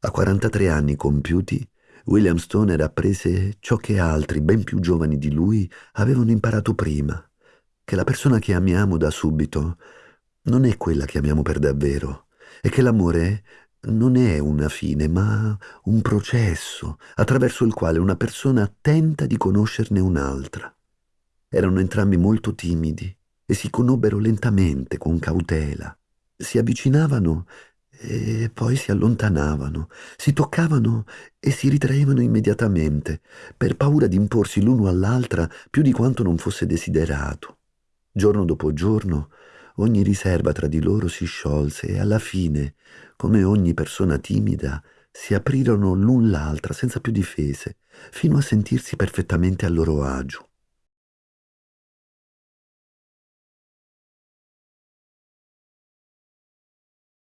A 43 anni compiuti, William Stoner apprese ciò che altri, ben più giovani di lui, avevano imparato prima, che la persona che amiamo da subito non è quella che amiamo per davvero, e che l'amore non è una fine, ma un processo attraverso il quale una persona tenta di conoscerne un'altra. Erano entrambi molto timidi e si conobbero lentamente, con cautela. Si avvicinavano e poi si allontanavano, si toccavano e si ritraevano immediatamente, per paura di imporsi l'uno all'altra più di quanto non fosse desiderato. Giorno dopo giorno ogni riserva tra di loro si sciolse e alla fine, come ogni persona timida, si aprirono l'un l'altra senza più difese, fino a sentirsi perfettamente a loro agio.